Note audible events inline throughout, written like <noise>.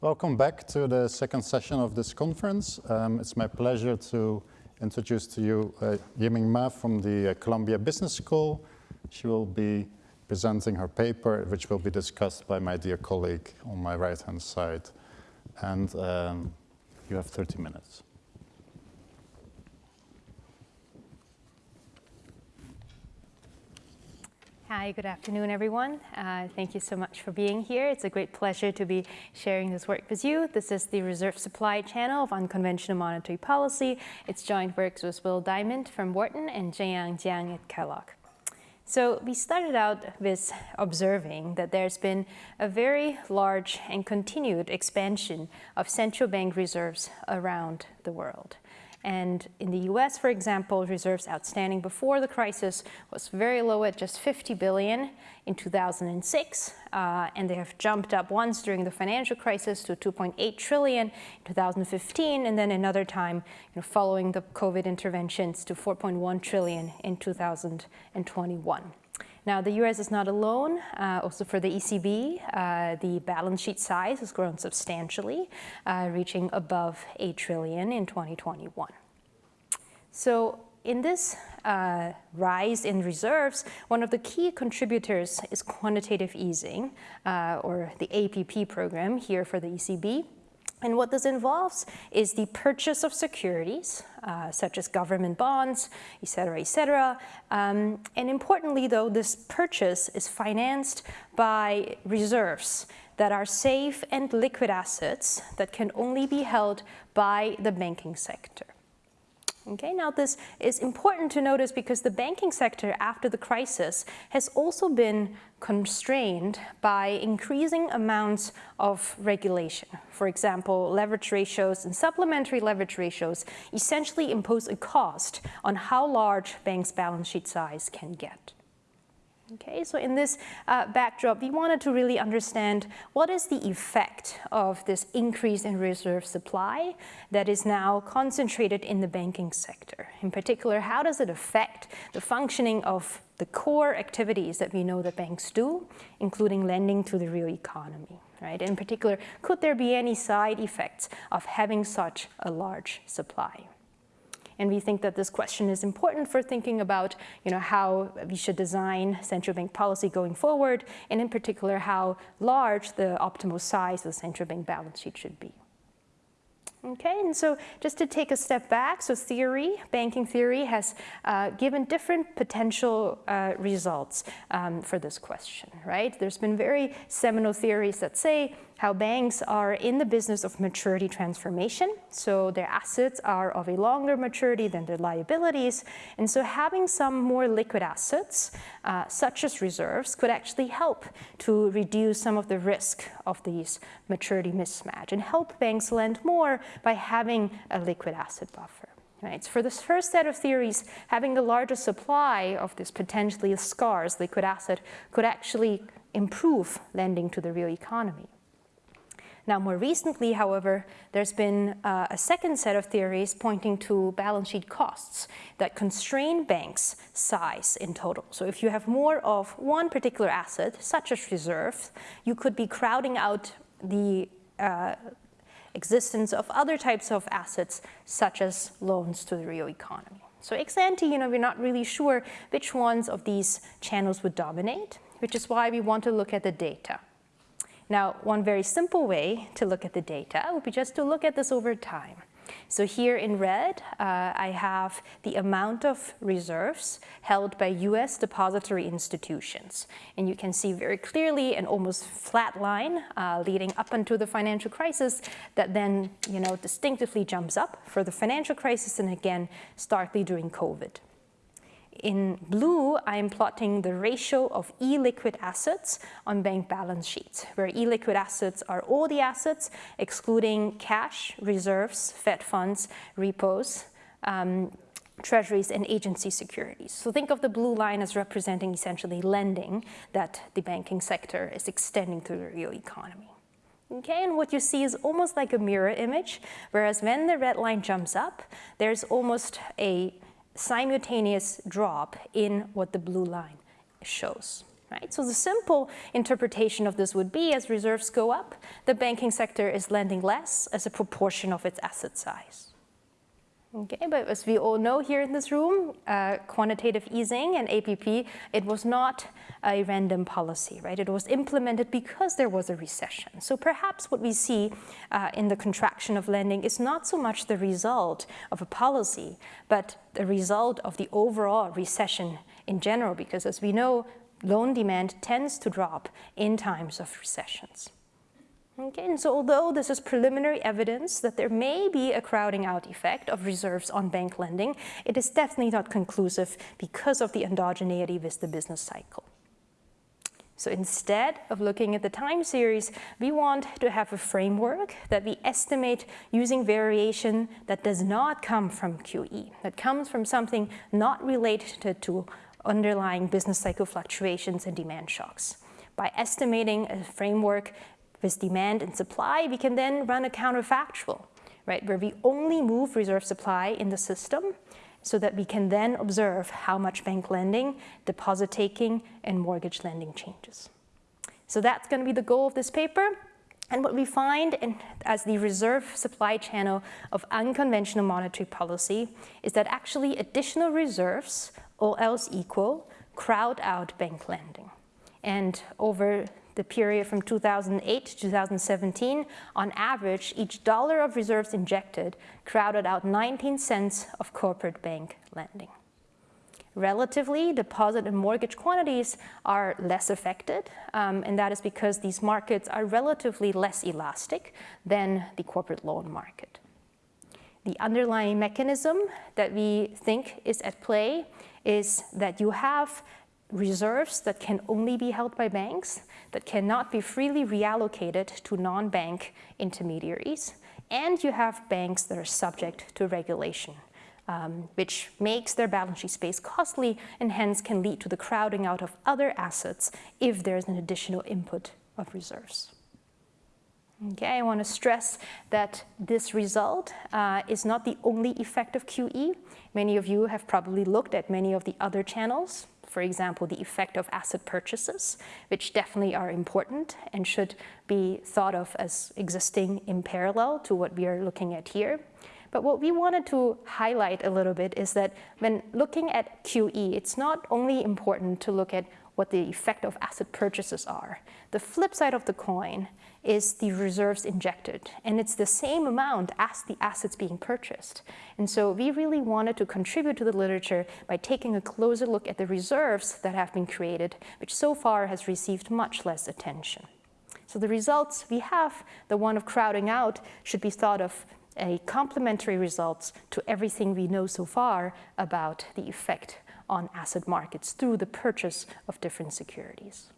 Welcome back to the second session of this conference. Um, it's my pleasure to introduce to you uh, Yiming Ma from the uh, Columbia Business School. She will be presenting her paper, which will be discussed by my dear colleague on my right-hand side. And um, you have 30 minutes. Hi, good afternoon, everyone. Uh, thank you so much for being here. It's a great pleasure to be sharing this work with you. This is the Reserve Supply Channel of Unconventional Monetary Policy. It's joint works with Will Diamond from Wharton and Zhengyang Jiang at Kellogg. So we started out with observing that there's been a very large and continued expansion of central bank reserves around the world. And in the US, for example, reserves outstanding before the crisis was very low at just 50 billion in 2006. Uh, and they have jumped up once during the financial crisis to 2.8 trillion in 2015, and then another time you know, following the COVID interventions to 4.1 trillion in 2021. Now, the US is not alone. Uh, also for the ECB, uh, the balance sheet size has grown substantially, uh, reaching above 8 trillion in 2021. So in this uh, rise in reserves, one of the key contributors is quantitative easing, uh, or the APP program here for the ECB. And what this involves is the purchase of securities, uh, such as government bonds, et cetera, et cetera. Um, and importantly, though, this purchase is financed by reserves that are safe and liquid assets that can only be held by the banking sector. Okay, now this is important to notice because the banking sector after the crisis has also been constrained by increasing amounts of regulation. For example, leverage ratios and supplementary leverage ratios essentially impose a cost on how large banks' balance sheet size can get. Okay, so in this uh, backdrop, we wanted to really understand what is the effect of this increase in reserve supply that is now concentrated in the banking sector. In particular, how does it affect the functioning of the core activities that we know that banks do, including lending to the real economy, right? In particular, could there be any side effects of having such a large supply? And we think that this question is important for thinking about you know, how we should design central bank policy going forward, and in particular, how large the optimal size of the central bank balance sheet should be. Okay, and so just to take a step back, so theory, banking theory has uh, given different potential uh, results um, for this question, right? There's been very seminal theories that say how banks are in the business of maturity transformation. So their assets are of a longer maturity than their liabilities. And so having some more liquid assets, uh, such as reserves, could actually help to reduce some of the risk of these maturity mismatch and help banks lend more by having a liquid asset buffer. Right. So for this first set of theories, having a larger supply of this potentially scarce liquid asset could actually improve lending to the real economy. Now, more recently, however, there's been uh, a second set of theories pointing to balance sheet costs that constrain banks' size in total. So if you have more of one particular asset, such as reserves, you could be crowding out the uh, existence of other types of assets, such as loans to the real economy. So ex ante, you know, we're not really sure which ones of these channels would dominate, which is why we want to look at the data. Now, one very simple way to look at the data would be just to look at this over time. So here in red, uh, I have the amount of reserves held by US depository institutions. And you can see very clearly an almost flat line uh, leading up until the financial crisis that then you know, distinctively jumps up for the financial crisis and again starkly during COVID. In blue, I'm plotting the ratio of illiquid assets on bank balance sheets, where illiquid assets are all the assets, excluding cash, reserves, Fed funds, repos, um, treasuries, and agency securities. So think of the blue line as representing essentially lending that the banking sector is extending to the real economy. Okay, and what you see is almost like a mirror image, whereas when the red line jumps up, there's almost a simultaneous drop in what the blue line shows. Right? So the simple interpretation of this would be as reserves go up, the banking sector is lending less as a proportion of its asset size. Okay, but as we all know here in this room, uh, quantitative easing and APP, it was not a random policy, right? It was implemented because there was a recession. So perhaps what we see uh, in the contraction of lending is not so much the result of a policy, but the result of the overall recession in general, because as we know, loan demand tends to drop in times of recessions. Okay, and so although this is preliminary evidence that there may be a crowding out effect of reserves on bank lending, it is definitely not conclusive because of the endogeneity with the business cycle. So instead of looking at the time series, we want to have a framework that we estimate using variation that does not come from QE, that comes from something not related to underlying business cycle fluctuations and demand shocks. By estimating a framework with demand and supply, we can then run a counterfactual, right, where we only move reserve supply in the system so that we can then observe how much bank lending, deposit taking, and mortgage lending changes. So that's going to be the goal of this paper. And what we find in, as the reserve supply channel of unconventional monetary policy is that actually additional reserves, all else equal, crowd out bank lending. And over the period from 2008 to 2017, on average, each dollar of reserves injected crowded out 19 cents of corporate bank lending. Relatively, deposit and mortgage quantities are less affected, um, and that is because these markets are relatively less elastic than the corporate loan market. The underlying mechanism that we think is at play is that you have reserves that can only be held by banks, that cannot be freely reallocated to non-bank intermediaries, and you have banks that are subject to regulation, um, which makes their balance sheet space costly and hence can lead to the crowding out of other assets if there's an additional input of reserves. Okay, I want to stress that this result uh, is not the only effect of QE. Many of you have probably looked at many of the other channels for example, the effect of asset purchases, which definitely are important and should be thought of as existing in parallel to what we are looking at here. But what we wanted to highlight a little bit is that when looking at QE, it's not only important to look at what the effect of asset purchases are. The flip side of the coin is the reserves injected, and it's the same amount as the assets being purchased. And so we really wanted to contribute to the literature by taking a closer look at the reserves that have been created, which so far has received much less attention. So the results we have, the one of crowding out, should be thought of a complementary results to everything we know so far about the effect on asset markets through the purchase of different securities.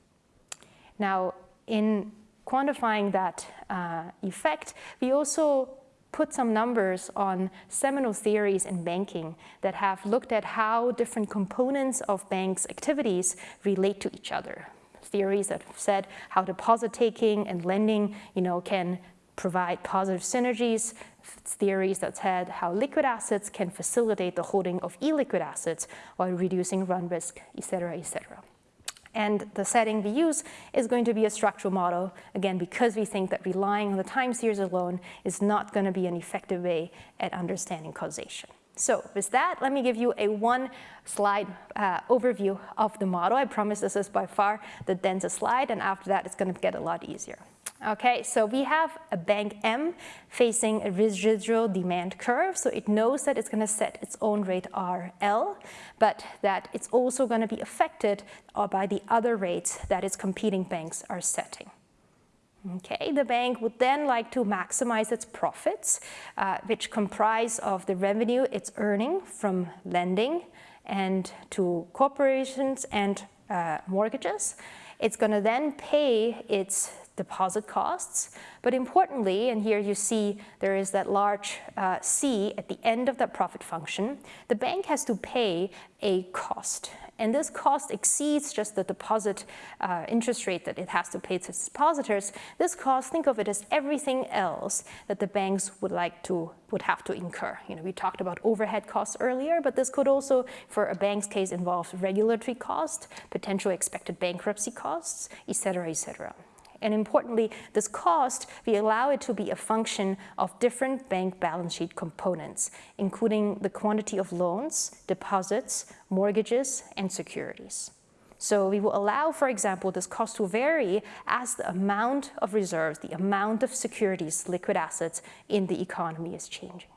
Now, in quantifying that uh, effect, we also put some numbers on seminal theories in banking that have looked at how different components of banks' activities relate to each other. Theories that have said how deposit taking and lending you know, can provide positive synergies, theories that said how liquid assets can facilitate the holding of illiquid assets while reducing run risk, et cetera, et cetera. And the setting we use is going to be a structural model, again, because we think that relying on the time series alone is not going to be an effective way at understanding causation. So with that, let me give you a one slide uh, overview of the model. I promise this is by far the densest slide, and after that, it's going to get a lot easier. Okay, so we have a bank M facing a residual demand curve, so it knows that it's going to set its own rate RL, but that it's also going to be affected by the other rates that its competing banks are setting. Okay, the bank would then like to maximize its profits, uh, which comprise of the revenue it's earning from lending and to corporations and uh, mortgages. It's going to then pay its deposit costs. But importantly, and here you see there is that large uh, C at the end of that profit function, the bank has to pay a cost. and this cost exceeds just the deposit uh, interest rate that it has to pay to its depositors, this cost, think of it as everything else that the banks would like to would have to incur. You know, we talked about overhead costs earlier, but this could also, for a bank's case, involve regulatory costs, potential expected bankruptcy costs, et cetera, et cetera. And importantly, this cost, we allow it to be a function of different bank balance sheet components, including the quantity of loans, deposits, mortgages, and securities. So we will allow, for example, this cost to vary as the amount of reserves, the amount of securities, liquid assets in the economy is changing.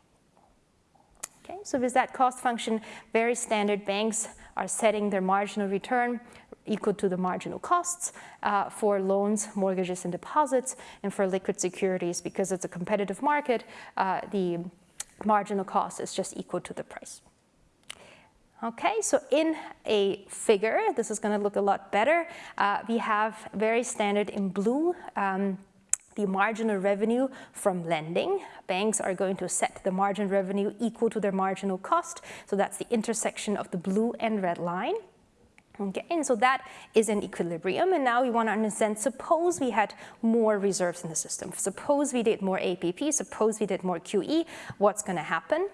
Okay, so with that cost function, very standard banks are setting their marginal return equal to the marginal costs uh, for loans, mortgages, and deposits, and for liquid securities, because it's a competitive market, uh, the marginal cost is just equal to the price. Okay, so in a figure, this is going to look a lot better. Uh, we have very standard in blue um, the marginal revenue from lending. Banks are going to set the margin revenue equal to their marginal cost. So that's the intersection of the blue and red line. Okay, and so that is an equilibrium. And now we want to understand, suppose we had more reserves in the system. Suppose we did more APP, suppose we did more QE, what's going to happen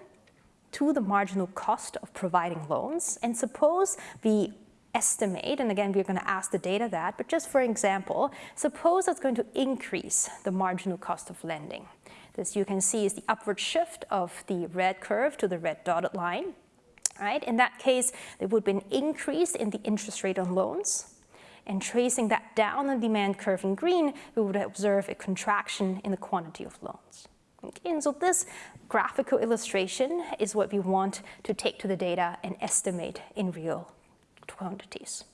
to the marginal cost of providing loans? And suppose we estimate, and again, we're going to ask the data that, but just for example, suppose it's going to increase the marginal cost of lending. This you can see is the upward shift of the red curve to the red dotted line right? In that case, there would be an increase in the interest rate on loans. And tracing that down the demand curve in green, we would observe a contraction in the quantity of loans. Okay, and so this graphical illustration is what we want to take to the data and estimate in real quantities.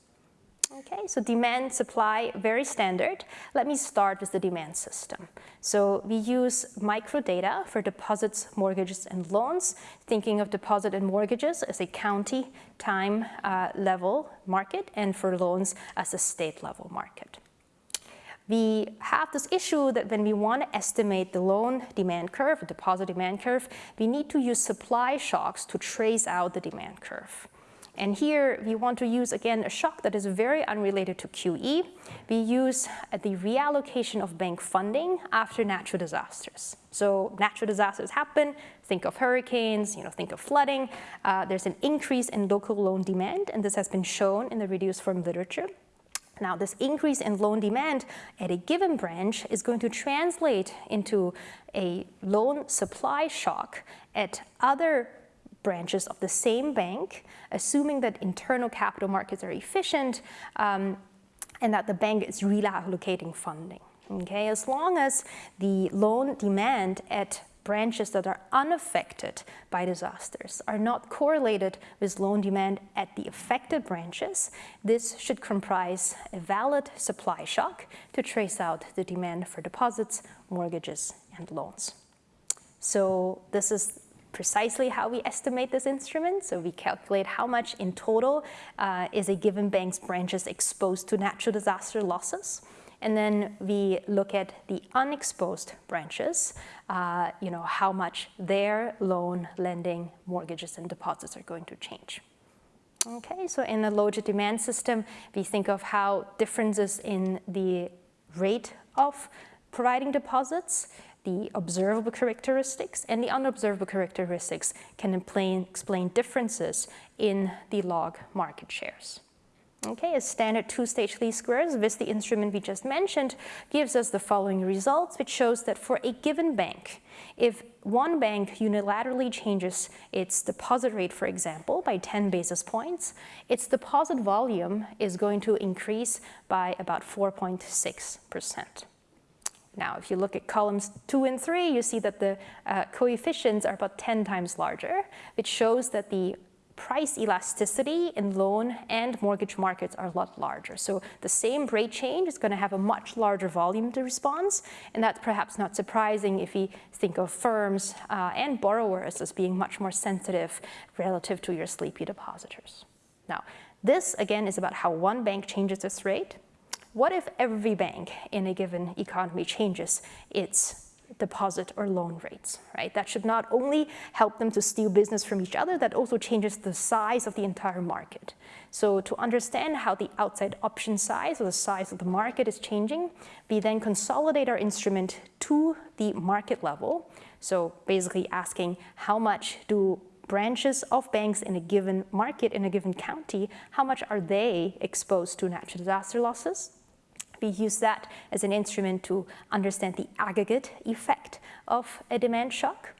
Okay, so demand, supply, very standard. Let me start with the demand system. So we use microdata for deposits, mortgages, and loans, thinking of deposit and mortgages as a county time uh, level market and for loans as a state level market. We have this issue that when we want to estimate the loan demand curve, deposit demand curve, we need to use supply shocks to trace out the demand curve. And here we want to use, again, a shock that is very unrelated to QE. We use the reallocation of bank funding after natural disasters. So natural disasters happen, think of hurricanes, you know, think of flooding. Uh, there's an increase in local loan demand, and this has been shown in the reduced form literature. Now, this increase in loan demand at a given branch is going to translate into a loan supply shock at other branches of the same bank, assuming that internal capital markets are efficient um, and that the bank is reallocating funding. Okay, as long as the loan demand at branches that are unaffected by disasters are not correlated with loan demand at the affected branches, this should comprise a valid supply shock to trace out the demand for deposits, mortgages, and loans. So this is precisely how we estimate this instrument. So we calculate how much in total uh, is a given bank's branches exposed to natural disaster losses. And then we look at the unexposed branches, uh, you know, how much their loan, lending, mortgages, and deposits are going to change. Okay, so in the logit demand system, we think of how differences in the rate of providing deposits the observable characteristics and the unobservable characteristics can explain, differences in the log market shares. Okay, a standard two-stage least squares with the instrument we just mentioned gives us the following results, which shows that for a given bank, if one bank unilaterally changes its deposit rate, for example, by 10 basis points, its deposit volume is going to increase by about 4.6 percent. Now, if you look at columns two and three, you see that the uh, coefficients are about 10 times larger, which shows that the price elasticity in loan and mortgage markets are a lot larger. So the same rate change is going to have a much larger volume to response, and that's perhaps not surprising if we think of firms uh, and borrowers as being much more sensitive relative to your sleepy depositors. Now, this again is about how one bank changes its rate, what if every bank in a given economy changes its deposit or loan rates, right? That should not only help them to steal business from each other, that also changes the size of the entire market. So to understand how the outside option size or the size of the market is changing, we then consolidate our instrument to the market level. So basically asking how much do branches of banks in a given market, in a given county, how much are they exposed to natural disaster losses? We use that as an instrument to understand the aggregate effect of a demand shock.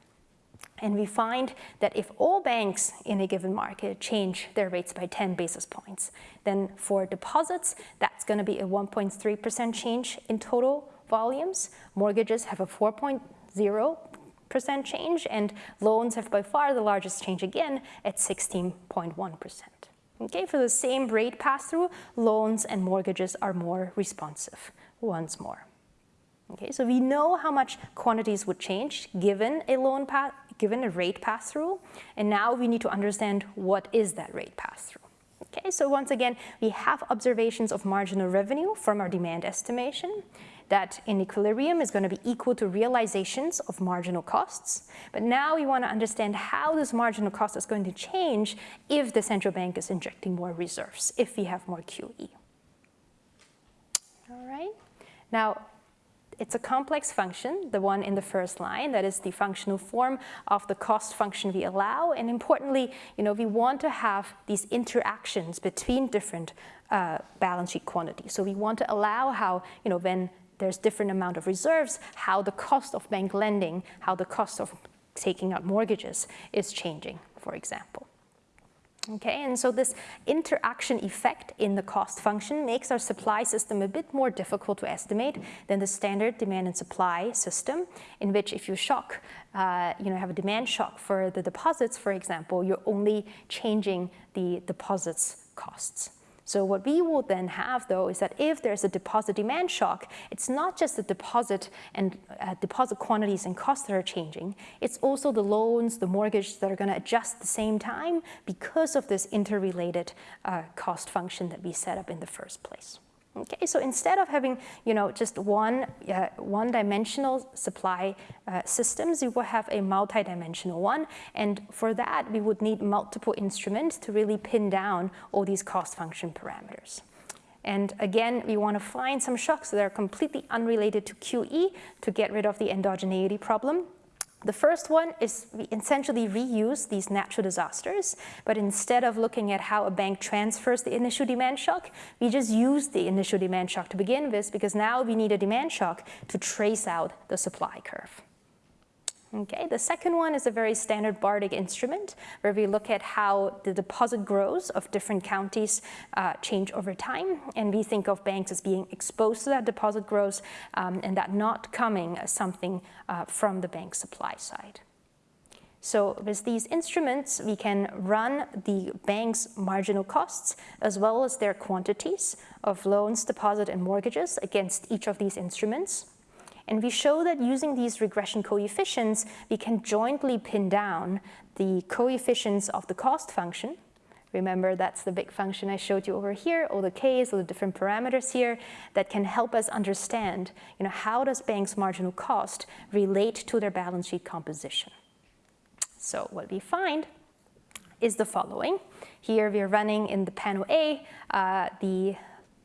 And we find that if all banks in a given market change their rates by 10 basis points, then for deposits, that's going to be a 1.3% change in total volumes. Mortgages have a 4.0% change, and loans have by far the largest change again at 16.1%. Okay, for the same rate pass-through, loans and mortgages are more responsive once more. Okay, so we know how much quantities would change given a loan given a rate pass-through, and now we need to understand what is that rate pass-through. Okay, so once again, we have observations of marginal revenue from our demand estimation that in equilibrium is going to be equal to realizations of marginal costs. But now we want to understand how this marginal cost is going to change if the central bank is injecting more reserves, if we have more QE. All right. Now, it's a complex function, the one in the first line, that is the functional form of the cost function we allow. And importantly, you know, we want to have these interactions between different uh, balance sheet quantities. So we want to allow how, you know, when there's different amount of reserves, how the cost of bank lending, how the cost of taking out mortgages is changing, for example. Okay, and so this interaction effect in the cost function makes our supply system a bit more difficult to estimate than the standard demand and supply system, in which if you shock, uh, you know, have a demand shock for the deposits, for example, you're only changing the deposits costs. So what we will then have, though, is that if there's a deposit demand shock, it's not just the deposit and uh, deposit quantities and costs that are changing. It's also the loans, the mortgage that are going to adjust at the same time because of this interrelated uh, cost function that we set up in the first place. Okay, so instead of having, you know, just one, uh, one-dimensional supply uh, systems, we will have a multi-dimensional one. And for that, we would need multiple instruments to really pin down all these cost function parameters. And again, we want to find some shocks that are completely unrelated to QE to get rid of the endogeneity problem. The first one is we essentially reuse these natural disasters, but instead of looking at how a bank transfers the initial demand shock, we just use the initial demand shock to begin with because now we need a demand shock to trace out the supply curve. Okay, the second one is a very standard Bartik instrument where we look at how the deposit grows of different counties uh, change over time. And we think of banks as being exposed to that deposit growth um, and that not coming as something uh, from the bank supply side. So with these instruments, we can run the bank's marginal costs as well as their quantities of loans, deposit, and mortgages against each of these instruments. And we show that using these regression coefficients, we can jointly pin down the coefficients of the cost function. Remember, that's the big function I showed you over here, all the k's, all the different parameters here that can help us understand, you know, how does bank's marginal cost relate to their balance sheet composition. So what we find is the following. Here we are running in the panel A uh, the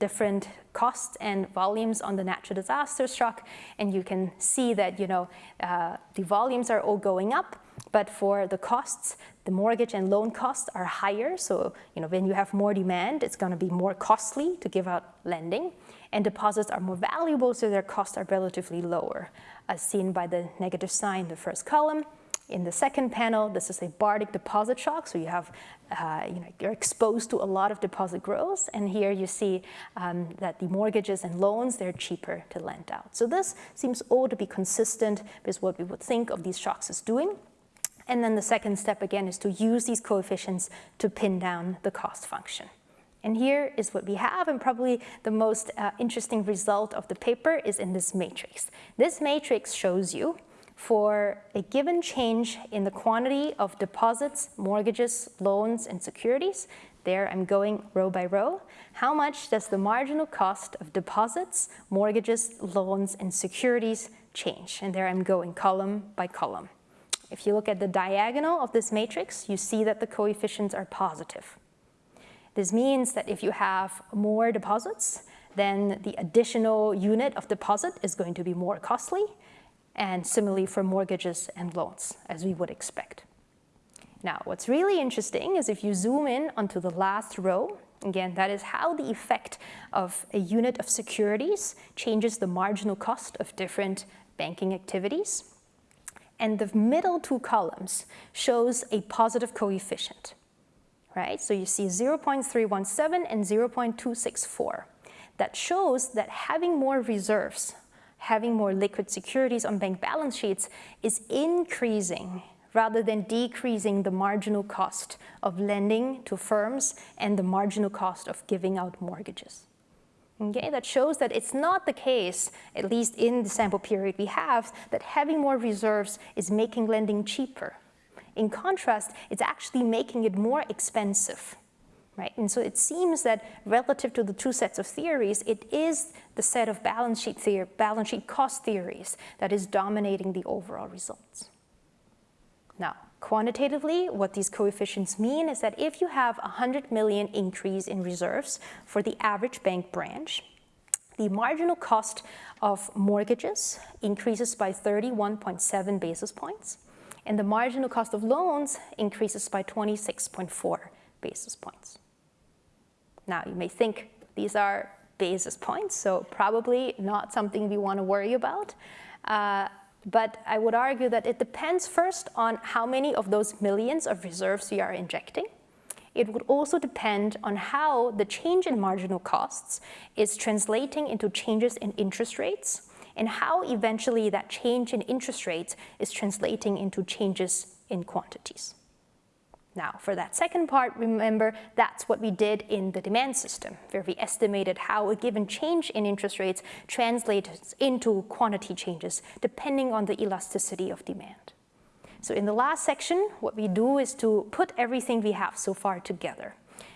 different costs and volumes on the natural disaster shock, and you can see that you know uh, the volumes are all going up, but for the costs, the mortgage and loan costs are higher. So you know when you have more demand, it's going to be more costly to give out lending, and deposits are more valuable, so their costs are relatively lower, as seen by the negative sign in the first column. In the second panel, this is a Bartik deposit shock. So you have, uh, you know, you're exposed to a lot of deposit growth. And here you see um, that the mortgages and loans, they're cheaper to lend out. So this seems all to be consistent with what we would think of these shocks as doing. And then the second step again is to use these coefficients to pin down the cost function. And here is what we have, and probably the most uh, interesting result of the paper is in this matrix. This matrix shows you for a given change in the quantity of deposits, mortgages, loans, and securities, There I'm going row by row. How much does the marginal cost of deposits, mortgages, loans, and securities change? And there I'm going column by column. If you look at the diagonal of this matrix, you see that the coefficients are positive. This means that if you have more deposits, then the additional unit of deposit is going to be more costly, and similarly for mortgages and loans, as we would expect. Now, what's really interesting is if you zoom in onto the last row, again, that is how the effect of a unit of securities changes the marginal cost of different banking activities. And the middle two columns shows a positive coefficient, right? So you see 0.317 and 0.264. That shows that having more reserves, having more liquid securities on bank balance sheets is increasing rather than decreasing the marginal cost of lending to firms and the marginal cost of giving out mortgages. Okay, that shows that it's not the case, at least in the sample period we have, that having more reserves is making lending cheaper. In contrast, it's actually making it more expensive. Right? And so it seems that relative to the two sets of theories, it is the set of balance sheet, theory, balance sheet cost theories that is dominating the overall results. Now, quantitatively, what these coefficients mean is that if you have a 100 million increase in reserves for the average bank branch, the marginal cost of mortgages increases by 31.7 basis points, and the marginal cost of loans increases by 26.4 basis points. Now, you may think these are basis points, so probably not something we want to worry about. Uh, but I would argue that it depends first on how many of those millions of reserves we are injecting. It would also depend on how the change in marginal costs is translating into changes in interest rates and how eventually that change in interest rates is translating into changes in quantities. Now, for that second part, remember that's what we did in the demand system, where we estimated how a given change in interest rates translates into quantity changes, depending on the elasticity of demand. So in the last section, what we do is to put everything we have so far together.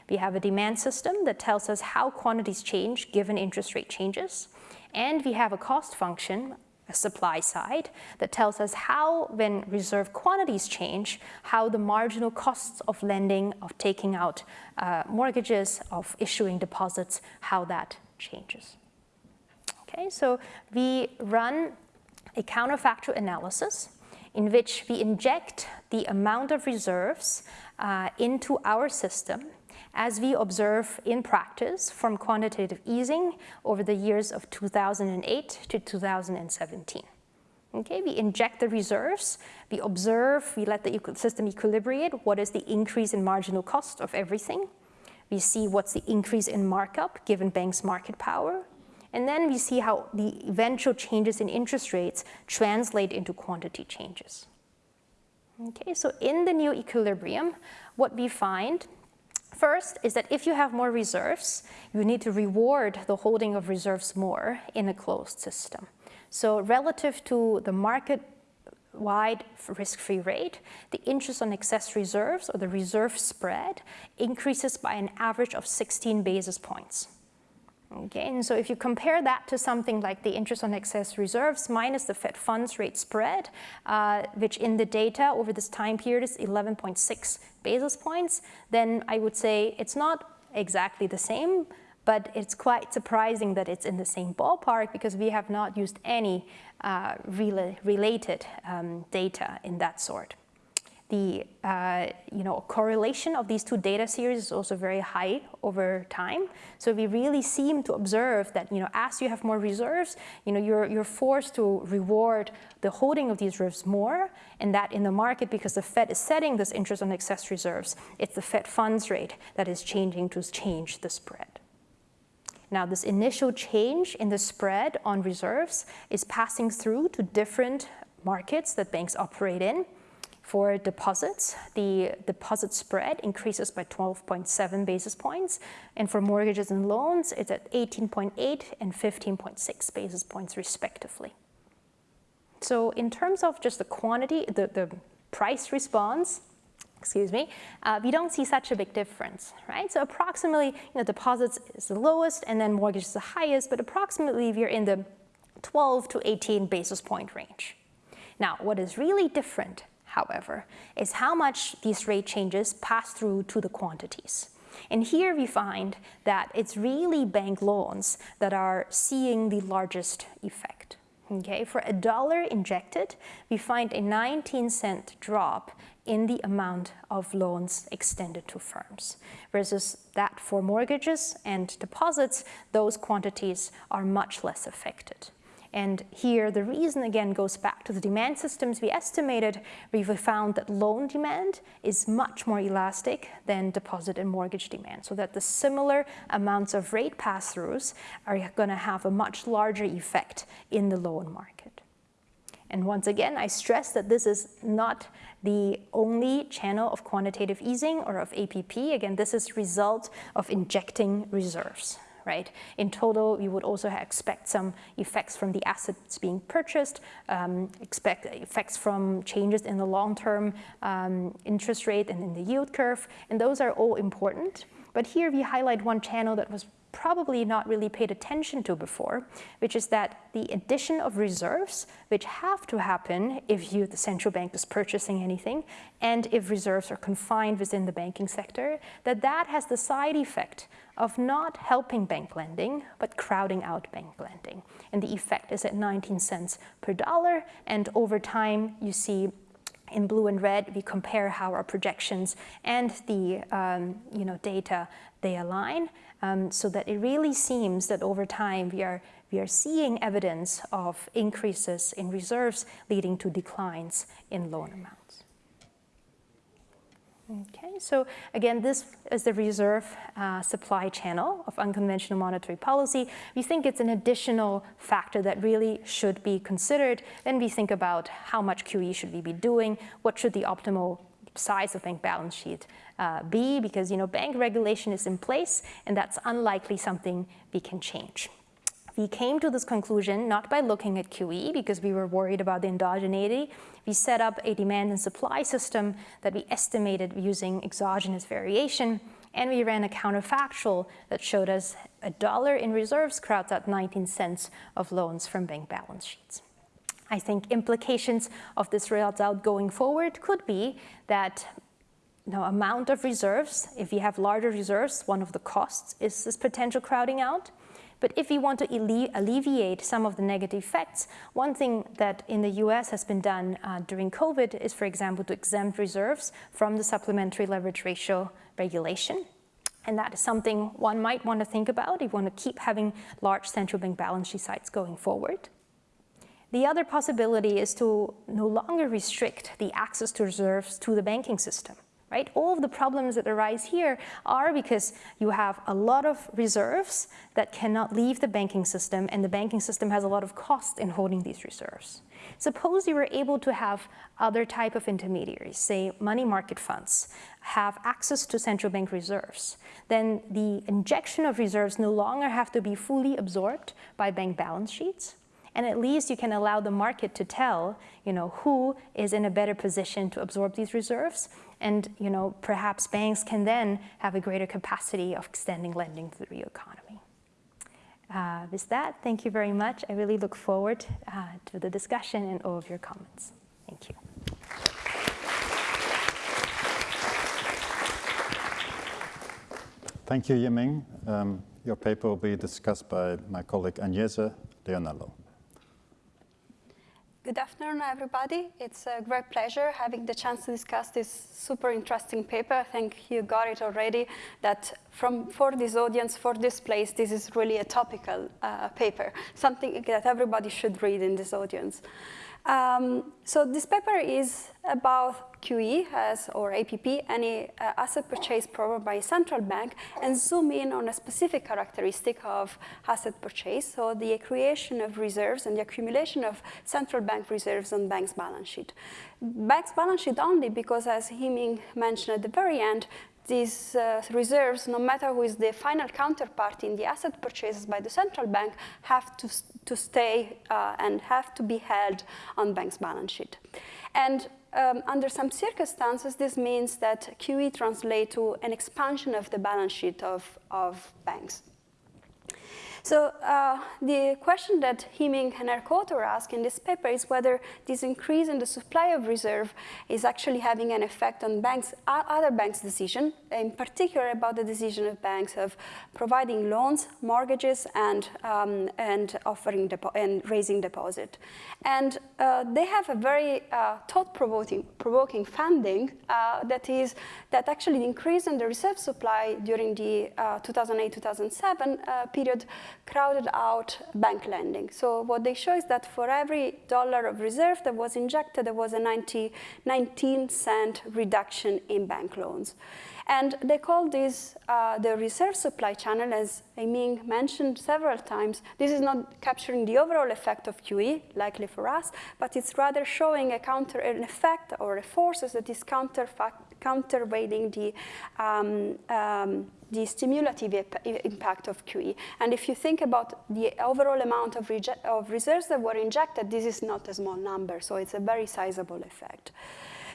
We have a demand system that tells us how quantities change given interest rate changes, and we have a cost function a supply side that tells us how, when reserve quantities change, how the marginal costs of lending, of taking out uh, mortgages, of issuing deposits, how that changes. Okay, so we run a counterfactual analysis in which we inject the amount of reserves uh, into our system as we observe in practice from quantitative easing over the years of 2008 to 2017. Okay, we inject the reserves, we observe, we let the system equilibrate, what is the increase in marginal cost of everything. We see what's the increase in markup given banks' market power. And then we see how the eventual changes in interest rates translate into quantity changes. Okay, so in the new equilibrium, what we find First is that if you have more reserves, you need to reward the holding of reserves more in a closed system. So relative to the market wide risk-free rate, the interest on excess reserves or the reserve spread increases by an average of 16 basis points. Okay, and so if you compare that to something like the interest on excess reserves minus the Fed funds rate spread, uh, which in the data over this time period is 11.6 basis points, then I would say it's not exactly the same, but it's quite surprising that it's in the same ballpark because we have not used any uh, rela related um, data in that sort the uh, you know, correlation of these two data series is also very high over time. So we really seem to observe that you know, as you have more reserves, you know, you're, you're forced to reward the holding of these reserves more, and that in the market, because the Fed is setting this interest on excess reserves, it's the Fed funds rate that is changing to change the spread. Now, this initial change in the spread on reserves is passing through to different markets that banks operate in. For deposits, the deposit spread increases by 12.7 basis points. And for mortgages and loans, it's at 18.8 and 15.6 basis points respectively. So in terms of just the quantity, the, the price response, excuse me, uh, we don't see such a big difference, right? So approximately, you know, deposits is the lowest and then mortgage is the highest, but approximately we're in the 12 to 18 basis point range. Now, what is really different, however, is how much these rate changes pass through to the quantities. And here we find that it's really bank loans that are seeing the largest effect. Okay, for a dollar injected, we find a 19 cent drop in the amount of loans extended to firms, versus that for mortgages and deposits, those quantities are much less affected. And here, the reason again goes back to the demand systems we estimated. We found that loan demand is much more elastic than deposit and mortgage demand, so that the similar amounts of rate pass-throughs are going to have a much larger effect in the loan market. And once again, I stress that this is not the only channel of quantitative easing or of APP. Again, this is result of injecting reserves right? In total, you would also expect some effects from the assets being purchased, um, expect effects from changes in the long-term um, interest rate and in the yield curve, and those are all important. But here we highlight one channel that was probably not really paid attention to before, which is that the addition of reserves, which have to happen if you, the central bank is purchasing anything, and if reserves are confined within the banking sector, that that has the side effect of not helping bank lending, but crowding out bank lending. And the effect is at 19 cents per dollar, and over time you see in blue and red, we compare how our projections and the um, you know, data, they align um, so that it really seems that over time we are, we are seeing evidence of increases in reserves leading to declines in loan amounts. Okay, so again, this is the reserve uh, supply channel of unconventional monetary policy. We think it's an additional factor that really should be considered when we think about how much QE should we be doing, what should the optimal size of bank balance sheet uh, be, because you know bank regulation is in place, and that's unlikely something we can change. We came to this conclusion not by looking at QE because we were worried about the endogeneity. We set up a demand and supply system that we estimated using exogenous variation, and we ran a counterfactual that showed us a dollar in reserves crowds out 19 cents of loans from bank balance sheets. I think implications of this result going forward could be that you know, amount of reserves, if you have larger reserves, one of the costs is this potential crowding out. But if you want to alleviate some of the negative effects, one thing that in the US has been done uh, during COVID is, for example, to exempt reserves from the supplementary leverage ratio regulation. And that is something one might want to think about if you want to keep having large central bank balance sheet sites going forward. The other possibility is to no longer restrict the access to reserves to the banking system right? All of the problems that arise here are because you have a lot of reserves that cannot leave the banking system and the banking system has a lot of cost in holding these reserves. Suppose you were able to have other type of intermediaries, say money market funds, have access to central bank reserves, then the injection of reserves no longer have to be fully absorbed by bank balance sheets, and at least you can allow the market to tell you know, who is in a better position to absorb these reserves. And you know, perhaps banks can then have a greater capacity of extending lending to the real economy. Uh, with that, thank you very much. I really look forward uh, to the discussion and all of your comments. Thank you. Thank you, Yiming. Um, your paper will be discussed by my colleague Agnese Leonello. Good afternoon, everybody. It's a great pleasure having the chance to discuss this super interesting paper. I think you got it already, that from, for this audience, for this place, this is really a topical uh, paper, something that everybody should read in this audience. Um, so this paper is about QE as, or APP, any uh, asset purchase program by a central bank, and zoom in on a specific characteristic of asset purchase, so the creation of reserves and the accumulation of central bank reserves on bank's balance sheet. Bank's balance sheet only because, as Yiming mentioned at the very end, these uh, reserves, no matter who is the final counterpart in the asset purchases by the central bank, have to, to stay uh, and have to be held on bank's balance sheet. And um, under some circumstances, this means that QE translates to an expansion of the balance sheet of, of banks. So uh, the question that Yiming and her co-author ask in this paper is whether this increase in the supply of reserve is actually having an effect on banks, other banks' decision, in particular about the decision of banks of providing loans, mortgages, and, um, and offering and raising deposit. And uh, they have a very uh, thought-provoking provoking uh, that is that actually the increase in the reserve supply during the 2008-2007 uh, uh, period crowded out bank lending. So what they show is that for every dollar of reserve that was injected, there was a 90, 19 cent reduction in bank loans. And they call this uh, the reserve supply channel, as Yiming mentioned several times. This is not capturing the overall effect of QE, likely for us, but it's rather showing a counter, an effect or a force that is counter counterweighting the, um, um, the stimulative impact of QE. And if you think about the overall amount of, of reserves that were injected, this is not a small number, so it's a very sizable effect.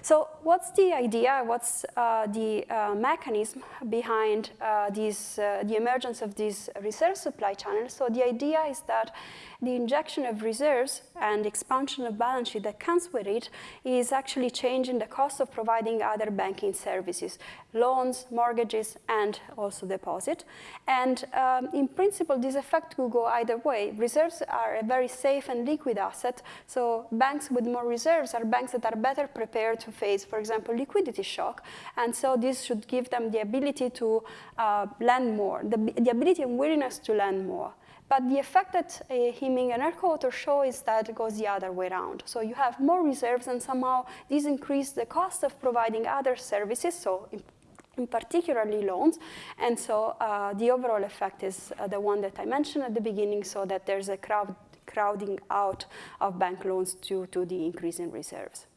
So what's the idea, what's uh, the uh, mechanism behind uh, these, uh, the emergence of these reserve supply channels? So the idea is that the injection of reserves and expansion of balance sheet that comes with it is actually changing the cost of providing other banking services, loans, mortgages, and also deposit. And um, in principle, this effect will go either way. Reserves are a very safe and liquid asset, so banks with more reserves are banks that are better prepared to face, for example, liquidity shock, and so this should give them the ability to uh, lend more, the, the ability and willingness to lend more. But the effect that uh, and co-author show is that it goes the other way around. So you have more reserves and somehow these increase the cost of providing other services, so in, in particularly loans. And so uh, the overall effect is uh, the one that I mentioned at the beginning, so that there's a crowd, crowding out of bank loans due to the increase in reserves.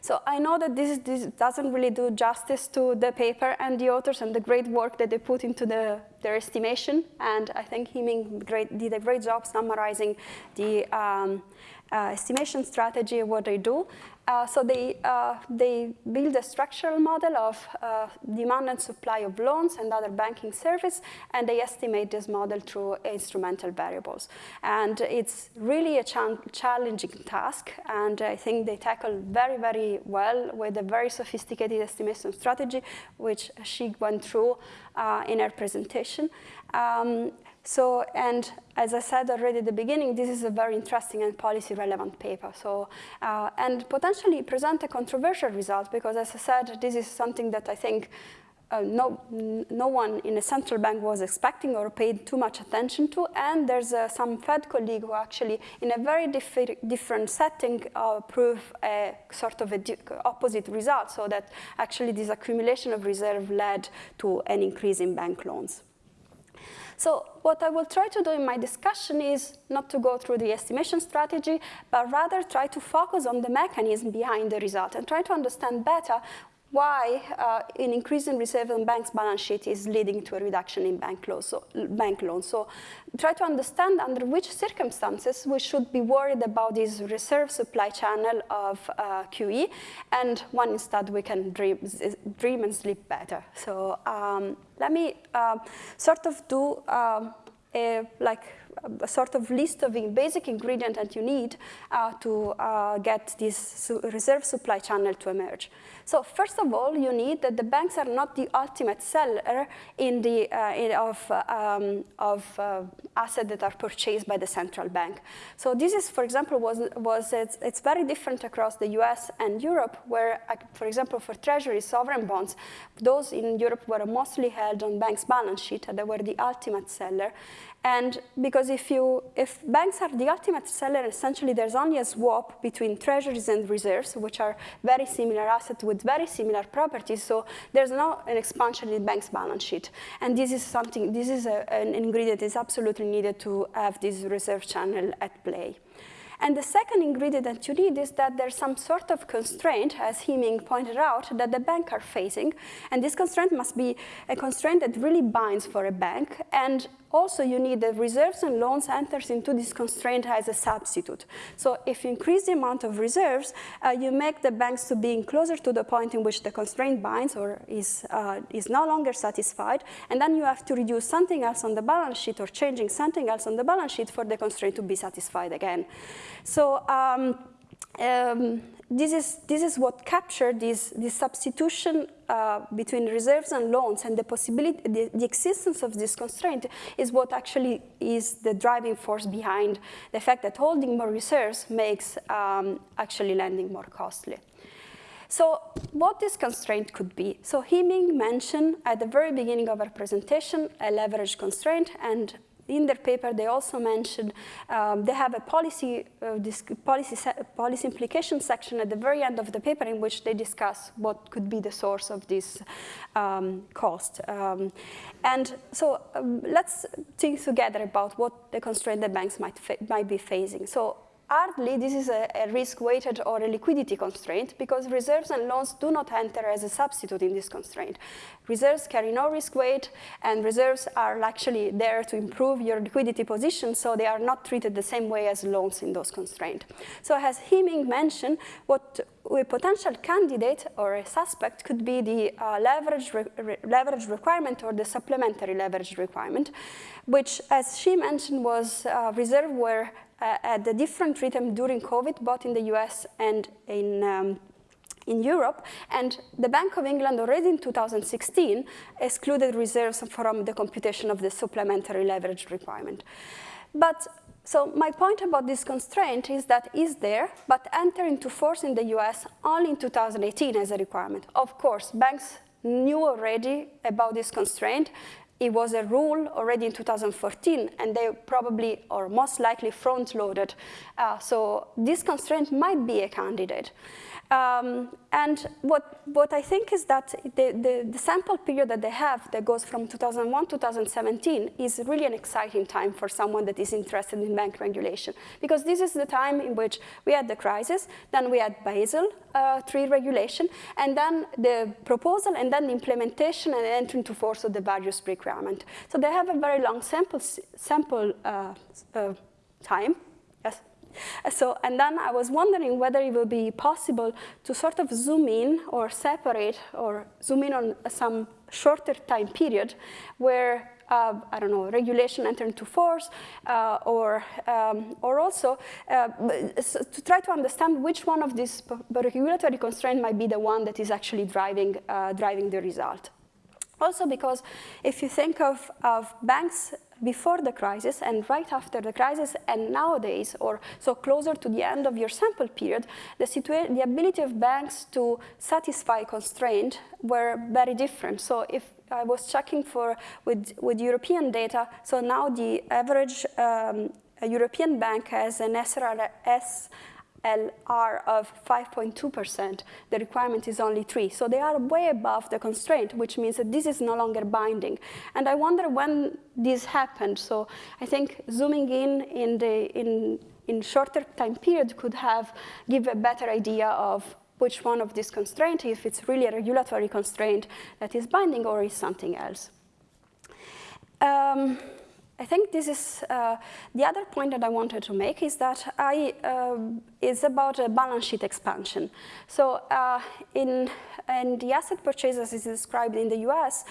So I know that this, this, doesn't really do justice to the paper and the authors and the great work that they put into the, their estimation. And I think Yiming did a great job summarizing the um, uh, estimation strategy, what they do. Uh, so they, uh, they build a structural model of uh, demand and supply of loans and other banking service, and they estimate this model through instrumental variables. And it's really a challenging task, and I think they tackle very, very well with a very sophisticated estimation strategy, which she went through uh, in her presentation. Um, so, and as I said already at the beginning, this is a very interesting and policy relevant paper. So, uh, and potentially present a controversial result because as I said, this is something that I think uh, no, no one in a central bank was expecting or paid too much attention to. And there's uh, some Fed colleague who actually, in a very different setting, uh, prove a sort of a opposite result, so that actually this accumulation of reserve led to an increase in bank loans. So what I will try to do in my discussion is not to go through the estimation strategy, but rather try to focus on the mechanism behind the result and try to understand better why uh, an increase in reserve on bank's balance sheet is leading to a reduction in bank loans. So, bank loans. so try to understand under which circumstances we should be worried about this reserve supply channel of uh, QE, and when instead we can dream, dream and sleep better. So um, let me uh, sort of do um, a, like a sort of list of basic ingredients that you need uh, to uh, get this su reserve supply channel to emerge. So first of all, you need that the banks are not the ultimate seller in the, uh, in, of, um, of uh, assets that are purchased by the central bank. So this is, for example, was, was it's, it's very different across the US and Europe, where, uh, for example, for treasury sovereign bonds, those in Europe were mostly held on banks' balance sheet, and they were the ultimate seller. And because if, you, if banks are the ultimate seller, essentially there's only a swap between treasuries and reserves, which are very similar assets with very similar properties. So there's no an expansion in bank's balance sheet. And this is something, this is a, an ingredient that is absolutely needed to have this reserve channel at play. And the second ingredient that you need is that there's some sort of constraint, as Yiming pointed out, that the bank are facing. And this constraint must be a constraint that really binds for a bank. And also you need the reserves and loans enters into this constraint as a substitute. So if you increase the amount of reserves, uh, you make the banks to being closer to the point in which the constraint binds or is, uh, is no longer satisfied, and then you have to reduce something else on the balance sheet or changing something else on the balance sheet for the constraint to be satisfied again. So um, um, this is, this is what captured this, this substitution uh, between reserves and loans and the possibility, the, the, existence of this constraint is what actually is the driving force behind the fact that holding more reserves makes um, actually lending more costly. So what this constraint could be? So Yiming mentioned at the very beginning of our presentation a leverage constraint and in their paper, they also mentioned um, they have a policy, uh, policy, policy implication section at the very end of the paper in which they discuss what could be the source of this um, cost. Um, and so um, let's think together about what the constraint the banks might, might be facing. So Hardly, this is a, a risk-weighted or a liquidity constraint because reserves and loans do not enter as a substitute in this constraint. Reserves carry no risk weight, and reserves are actually there to improve your liquidity position, so they are not treated the same way as loans in those constraints. So as Yiming mentioned, what a potential candidate or a suspect could be the uh, leverage, re leverage requirement or the supplementary leverage requirement, which, as she mentioned, was uh, uh, at a different rhythm during COVID, both in the US and in um, in Europe, and the Bank of England already in 2016 excluded reserves from the computation of the supplementary leverage requirement. But so my point about this constraint is that is there, but enter into force in the US only in 2018 as a requirement. Of course, banks knew already about this constraint it was a rule already in 2014, and they probably, or most likely, front-loaded. Uh, so this constraint might be a candidate. Um, and what, what I think is that the, the, the, sample period that they have that goes from 2001 to 2017 is really an exciting time for someone that is interested in bank regulation. Because this is the time in which we had the crisis, then we had Basel uh, III regulation, and then the proposal, and then the implementation and entry into force of the various requirements. So they have a very long sample, sample uh, uh, time so, and then I was wondering whether it would be possible to sort of zoom in or separate or zoom in on some shorter time period where uh, I don't know, regulation enter into force, uh, or, um, or also uh, to try to understand which one of these regulatory constraints might be the one that is actually driving, uh, driving the result. Also because if you think of, of banks before the crisis and right after the crisis and nowadays, or so closer to the end of your sample period, the, the ability of banks to satisfy constraint were very different. So if I was checking for with, with European data, so now the average um, European bank has an SRS LR of 5.2%, the requirement is only 3. So they are way above the constraint, which means that this is no longer binding. And I wonder when this happened. So I think zooming in in the in, in shorter time period could have give a better idea of which one of these constraints, if it's really a regulatory constraint that is binding or is something else. Um, I think this is uh, the other point that I wanted to make is that I uh, is about a balance sheet expansion. So uh, in and the asset purchases is described in the US,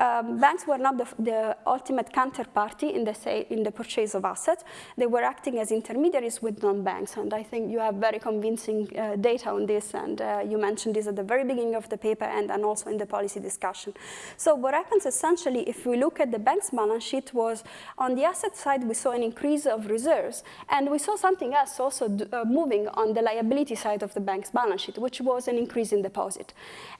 um, banks were not the, the, ultimate counterparty in the, say, in the purchase of assets. They were acting as intermediaries with non-banks, and I think you have very convincing uh, data on this, and uh, you mentioned this at the very beginning of the paper and, and also in the policy discussion. So what happens essentially, if we look at the bank's balance sheet, was on the asset side, we saw an increase of reserves, and we saw something else also uh, moving on the liability side of the bank's balance sheet, which was an increase in deposit.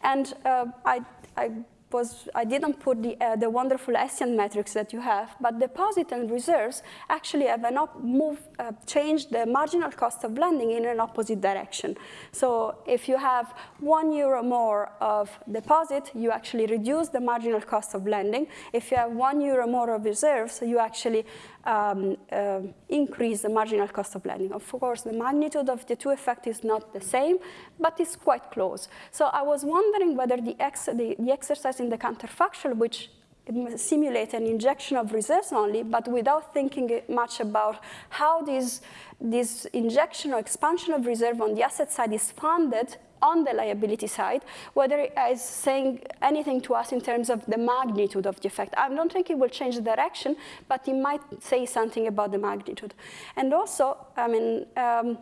And uh, I, I was, I didn't put the, uh, the wonderful Hessian metrics that you have, but deposit and reserves actually have an move, uh, changed the marginal cost of lending in an opposite direction. So if you have one euro more of deposit, you actually reduce the marginal cost of lending. If you have one euro more of reserves, you actually um, uh, increase the marginal cost of lending. Of course, the magnitude of the two effects is not the same, but it's quite close. So I was wondering whether the, ex the, the exercise in the counterfactual, which simulate an injection of reserves only, but without thinking much about how this, this injection or expansion of reserve on the asset side is funded on the liability side, whether it is saying anything to us in terms of the magnitude of the effect. I don't think it will change the direction, but it might say something about the magnitude. And also, I mean, um,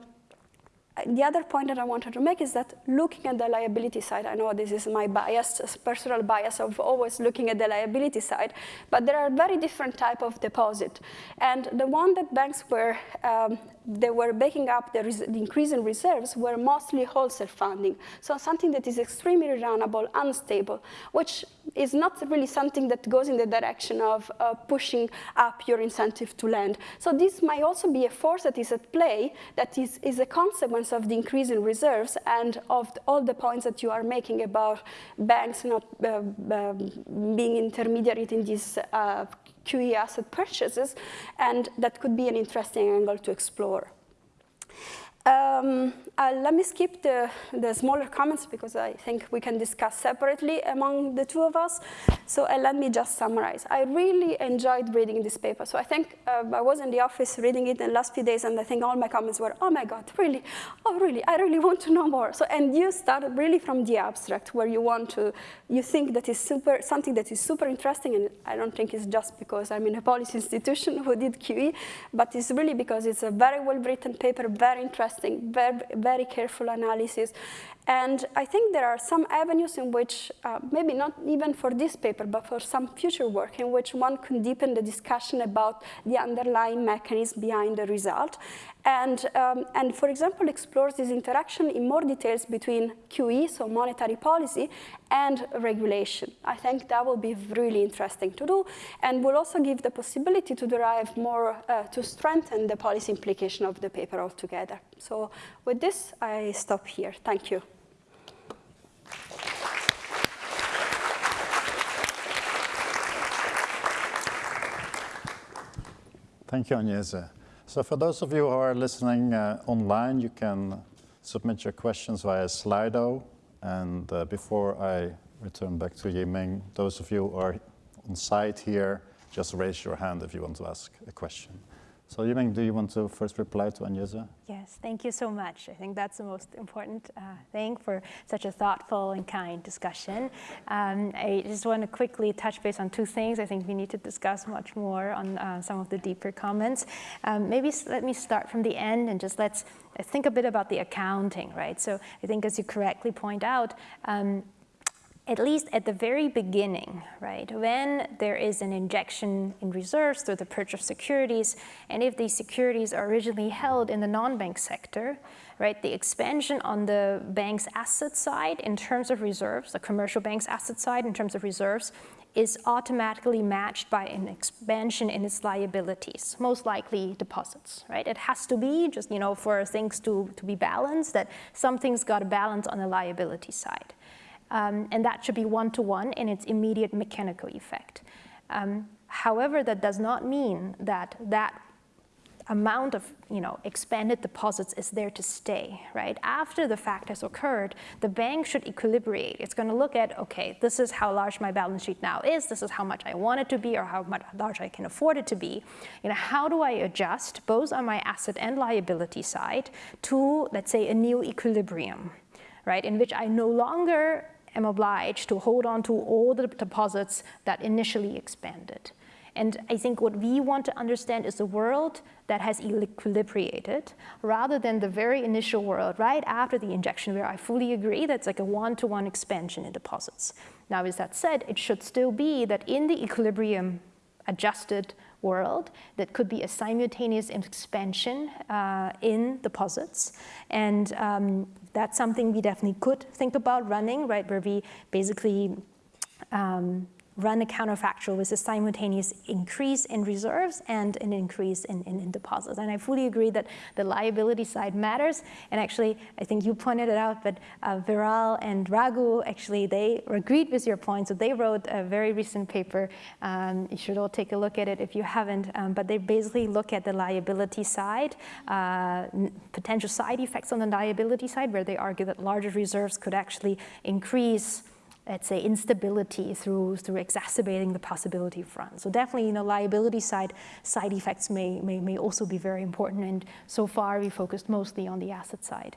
the other point that I wanted to make is that looking at the liability side, I know this is my bias, personal bias of always looking at the liability side, but there are very different type of deposit. And the one that banks were, um, they were backing up the, the, increase in reserves were mostly wholesale funding. So something that is extremely runnable, unstable, which is not really something that goes in the direction of uh, pushing up your incentive to lend. So this might also be a force that is at play that is, is a consequence of the increase in reserves and of all the points that you are making about banks not uh, uh, being intermediary in these uh, QE asset purchases, and that could be an interesting angle to explore. Um, uh, let me skip the, the smaller comments because I think we can discuss separately among the two of us. So uh, let me just summarize. I really enjoyed reading this paper. So I think uh, I was in the office reading it in the last few days and I think all my comments were, oh my God, really? Oh, really? I really want to know more. So, and you start really from the abstract where you want to, you think that is super, something that is super interesting and I don't think it's just because I'm in a policy institution who did QE, but it's really because it's a very well written paper, very interesting very, very careful analysis. And I think there are some avenues in which, uh, maybe not even for this paper, but for some future work in which one can deepen the discussion about the underlying mechanism behind the result. And, um, and for example, explores this interaction in more details between QE, so monetary policy, and regulation. I think that will be really interesting to do, and will also give the possibility to derive more, uh, to strengthen the policy implication of the paper altogether. So with this, I stop here. Thank you. Thank you, Agnese. So for those of you who are listening uh, online, you can submit your questions via Slido. And uh, before I return back to Yiming, those of you who are on site here, just raise your hand if you want to ask a question. So Yiming, do you want to first reply to Agnese? Yes, thank you so much. I think that's the most important uh, thing for such a thoughtful and kind discussion. Um, I just want to quickly touch base on two things. I think we need to discuss much more on uh, some of the deeper comments. Um, maybe let me start from the end and just let's think a bit about the accounting, right? So I think as you correctly point out, um, at least at the very beginning, right, when there is an injection in reserves through the purchase of securities, and if these securities are originally held in the non-bank sector, right, the expansion on the bank's asset side in terms of reserves, the commercial bank's asset side in terms of reserves, is automatically matched by an expansion in its liabilities, most likely deposits, right? It has to be just, you know, for things to, to be balanced, that something's got to balance on the liability side. Um, and that should be one-to-one -one in its immediate mechanical effect. Um, however, that does not mean that that amount of you know, expanded deposits is there to stay, right? After the fact has occurred, the bank should equilibrate. It's going to look at, okay, this is how large my balance sheet now is, this is how much I want it to be or how much large I can afford it to be. You know, how do I adjust both on my asset and liability side to, let's say, a new equilibrium, right? In which I no longer am obliged to hold on to all the deposits that initially expanded. And I think what we want to understand is a world that has equilibrated rather than the very initial world right after the injection where I fully agree that's like a one-to-one -one expansion in deposits. Now, as that said, it should still be that in the equilibrium adjusted world that could be a simultaneous expansion uh, in deposits. And um, that's something we definitely could think about running, right, where we basically um, run a counterfactual with a simultaneous increase in reserves and an increase in, in, in, deposits. And I fully agree that the liability side matters. And actually, I think you pointed it out, but uh, Viral and Raghu, actually, they agreed with your point. So they wrote a very recent paper. Um, you should all take a look at it if you haven't. Um, but they basically look at the liability side, uh, potential side effects on the liability side, where they argue that larger reserves could actually increase let's say, instability through, through exacerbating the possibility front. So definitely, you know, liability side side effects may, may, may also be very important. And so far, we focused mostly on the asset side.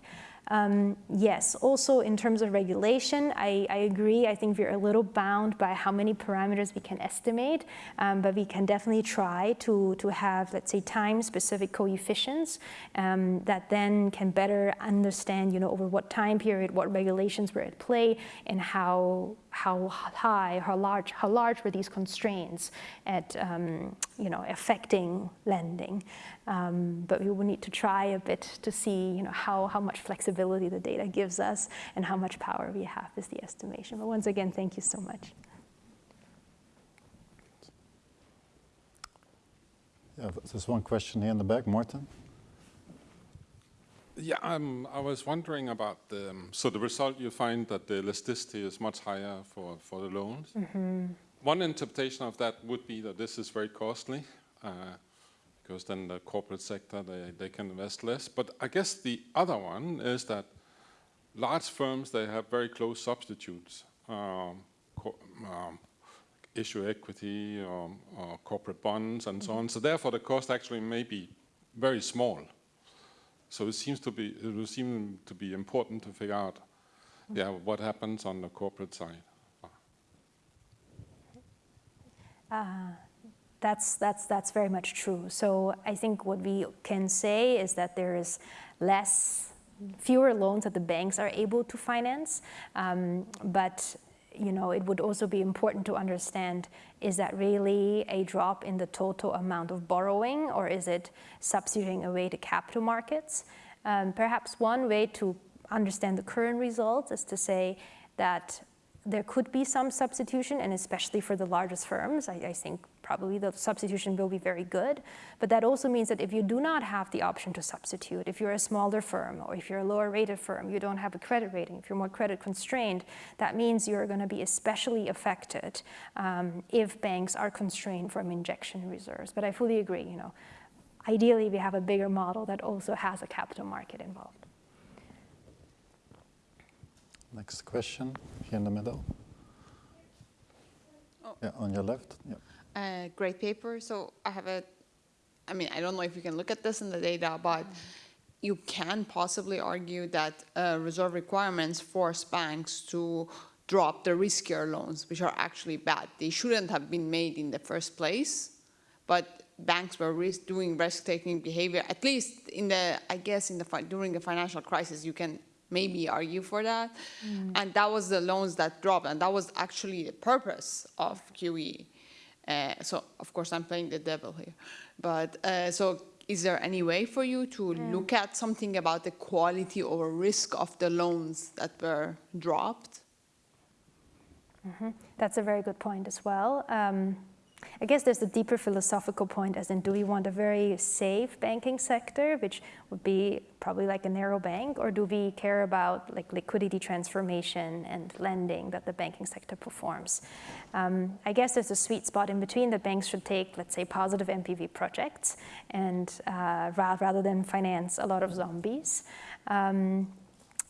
Um, yes, also in terms of regulation, I, I, agree. I think we're a little bound by how many parameters we can estimate, um, but we can definitely try to, to have, let's say, time-specific coefficients um, that then can better understand, you know, over what time period, what regulations were at play, and how how high, how large, how large were these constraints at, um, you know, affecting lending. Um, but we will need to try a bit to see, you know, how, how much flexibility the data gives us and how much power we have is the estimation. But once again, thank you so much. Yeah, there's one question here in the back, Morten. Yeah, um, I was wondering about the, um, so the result you find that the elasticity is much higher for, for the loans. Mm -hmm. One interpretation of that would be that this is very costly uh, because then the corporate sector, they, they can invest less. But I guess the other one is that large firms, they have very close substitutes, um, um, issue equity or, or, corporate bonds and mm -hmm. so on. So therefore the cost actually may be very small. So it seems to be it will seem to be important to figure out, yeah, what happens on the corporate side. Uh, that's that's that's very much true. So I think what we can say is that there is less, fewer loans that the banks are able to finance, um, but you know, it would also be important to understand, is that really a drop in the total amount of borrowing or is it substituting away to capital markets? Um, perhaps one way to understand the current results is to say that there could be some substitution, and especially for the largest firms, I, I, think probably the substitution will be very good. But that also means that if you do not have the option to substitute, if you're a smaller firm or if you're a lower rated firm, you don't have a credit rating, if you're more credit constrained, that means you're going to be especially affected um, if banks are constrained from injection reserves. But I fully agree, you know, ideally we have a bigger model that also has a capital market involved. Next question, here in the middle. Oh. Yeah, on your left. Yeah. Uh, great paper. So I have a, I mean, I don't know if you can look at this in the data, but you can possibly argue that uh, reserve requirements force banks to drop the riskier loans, which are actually bad. They shouldn't have been made in the first place, but banks were risk doing risk-taking behavior, at least in the, I guess, in the during the financial crisis, you can maybe argue for that. Mm. And that was the loans that dropped, and that was actually the purpose of QE. Uh, so, of course, I'm playing the devil here. But uh, so, is there any way for you to look at something about the quality or risk of the loans that were dropped? Mm -hmm. That's a very good point as well. Um, I guess there's a deeper philosophical point as in do we want a very safe banking sector, which would be probably like a narrow bank, or do we care about like liquidity transformation and lending that the banking sector performs? Um, I guess there's a sweet spot in between that banks should take, let's say, positive NPV projects and uh, rather than finance a lot of zombies. Um,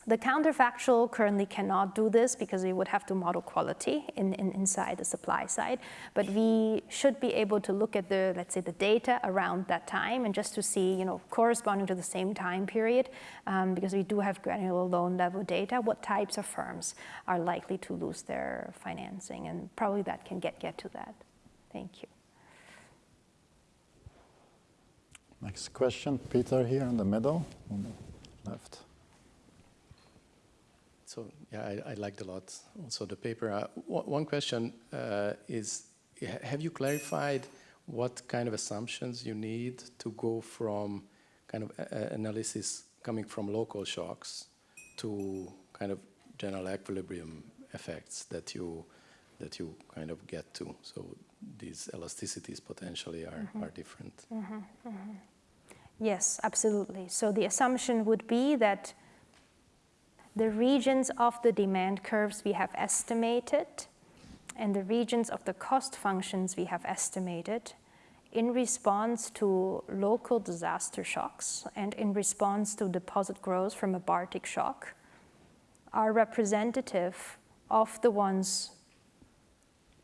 the counterfactual currently cannot do this because we would have to model quality in, in, inside the supply side. But we should be able to look at the, let's say, the data around that time and just to see, you know, corresponding to the same time period, um, because we do have granular loan level data, what types of firms are likely to lose their financing. And probably that can get, get to that. Thank you. Next question, Peter here in the middle, on the left. So yeah, I, I, liked a lot also the paper. Uh, one question uh, is, have you clarified what kind of assumptions you need to go from kind of analysis coming from local shocks to kind of general equilibrium effects that you that you kind of get to. So these elasticities potentially are, mm -hmm. are different. Mm -hmm, mm -hmm. Yes, absolutely. So the assumption would be that the regions of the demand curves we have estimated and the regions of the cost functions we have estimated in response to local disaster shocks and in response to deposit growth from a Bartik shock are representative of the ones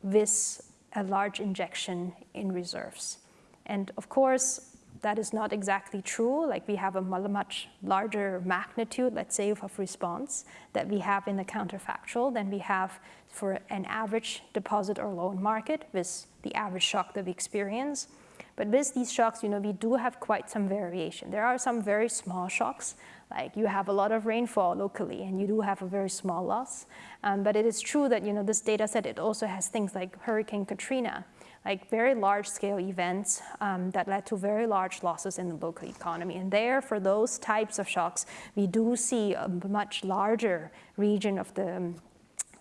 with a large injection in reserves. And of course, that is not exactly true. Like we have a much larger magnitude, let's say, of response that we have in the counterfactual than we have for an average deposit or loan market with the average shock that we experience. But with these shocks, you know, we do have quite some variation. There are some very small shocks, like you have a lot of rainfall locally and you do have a very small loss. Um, but it is true that, you know, this data set, it also has things like Hurricane Katrina, like very large scale events um, that led to very large losses in the local economy. And there, for those types of shocks, we do see a much larger region of the, um,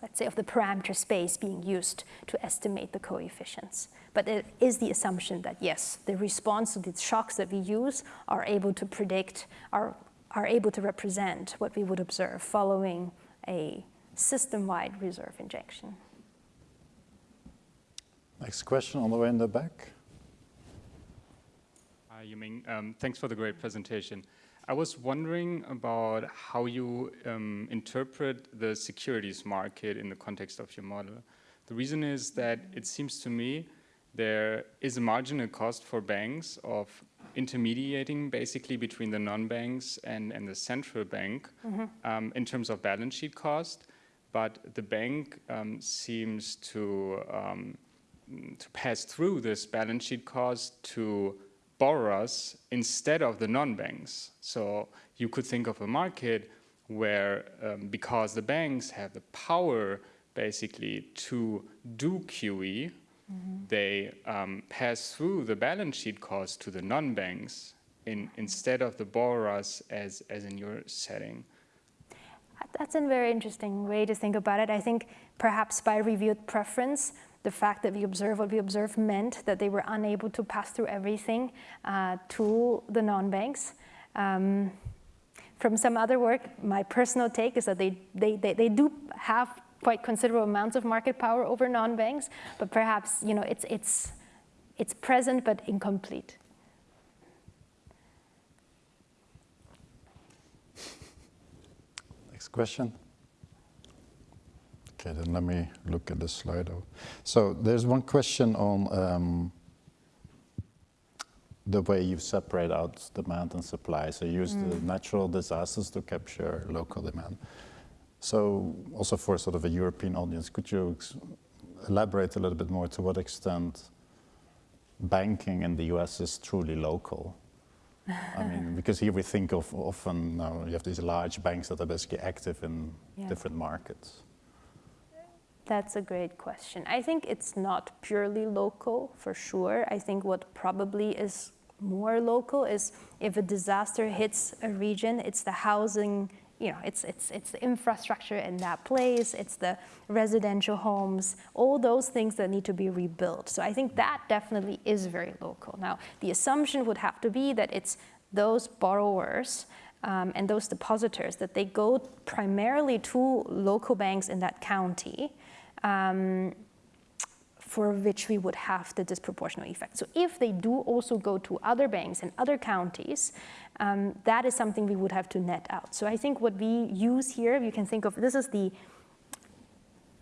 let's say, of the parameter space being used to estimate the coefficients. But it is the assumption that yes, the response to the shocks that we use are able to predict, are, are able to represent what we would observe following a system-wide reserve injection. Next question on the way in the back. Hi, Yiming. Um, thanks for the great presentation. I was wondering about how you um, interpret the securities market in the context of your model. The reason is that it seems to me there is a marginal cost for banks of intermediating basically between the non-banks and, and the central bank mm -hmm. um, in terms of balance sheet cost, but the bank um, seems to, um, to pass through this balance sheet cost to borrowers instead of the non-banks. So you could think of a market where um, because the banks have the power basically to do QE, -hmm. they um, pass through the balance sheet cost to the non-banks in, instead of the borrowers as, as in your setting. That's a very interesting way to think about it. I think perhaps by revealed preference, the fact that we observe what we observe meant that they were unable to pass through everything uh, to the non-banks. Um, from some other work, my personal take is that they, they, they, they do have quite considerable amounts of market power over non-banks, but perhaps you know it's it's it's present but incomplete. Next question. Okay, then let me look at the slide. So there's one question on um, the way you separate out demand and supply. So you use mm. the natural disasters to capture local demand. So also for sort of a European audience, could you elaborate a little bit more to what extent banking in the US is truly local? I mean, <laughs> because here we think of often uh, you have these large banks that are basically active in yeah. different markets. That's a great question. I think it's not purely local for sure. I think what probably is more local is if a disaster hits a region, it's the housing you know, it's, it's, it's the infrastructure in that place, it's the residential homes, all those things that need to be rebuilt. So I think that definitely is very local. Now, the assumption would have to be that it's those borrowers um, and those depositors, that they go primarily to local banks in that county um, for which we would have the disproportional effect. So if they do also go to other banks in other counties, um, that is something we would have to net out. So I think what we use here, you can think of, this is the,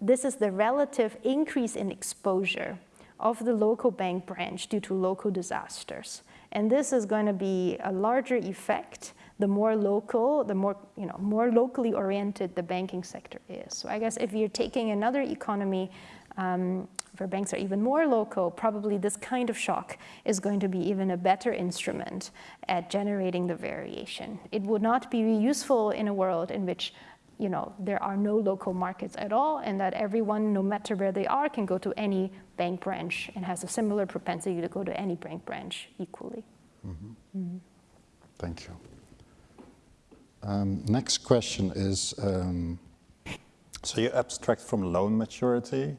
this is the relative increase in exposure of the local bank branch due to local disasters. And this is going to be a larger effect the more local, the more, you know, more locally oriented the banking sector is. So I guess if you're taking another economy um, where banks are even more local, probably this kind of shock is going to be even a better instrument at generating the variation. It would not be useful in a world in which you know, there are no local markets at all and that everyone, no matter where they are, can go to any bank branch and has a similar propensity to go to any bank branch equally. Mm -hmm. Mm -hmm. Thank you. Um, next question is, um, so you abstract from loan maturity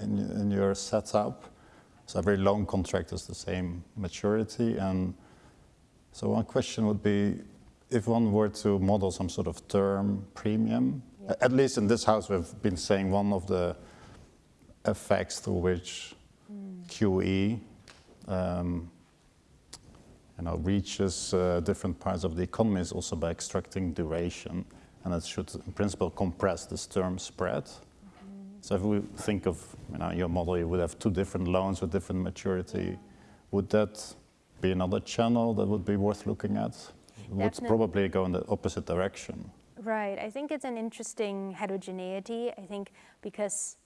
in, in your setup. So every loan contract is the same maturity. And so one question would be, if one were to model some sort of term premium, yeah. at least in this house we've been saying one of the effects through which mm. QE um, you know, reaches uh, different parts of the economy is also by extracting duration. And it should, in principle, compress this term spread. So if we think of you know, your model, you would have two different loans with different maturity. Would that be another channel that would be worth looking at? It Would probably go in the opposite direction. Right. I think it's an interesting heterogeneity. I think because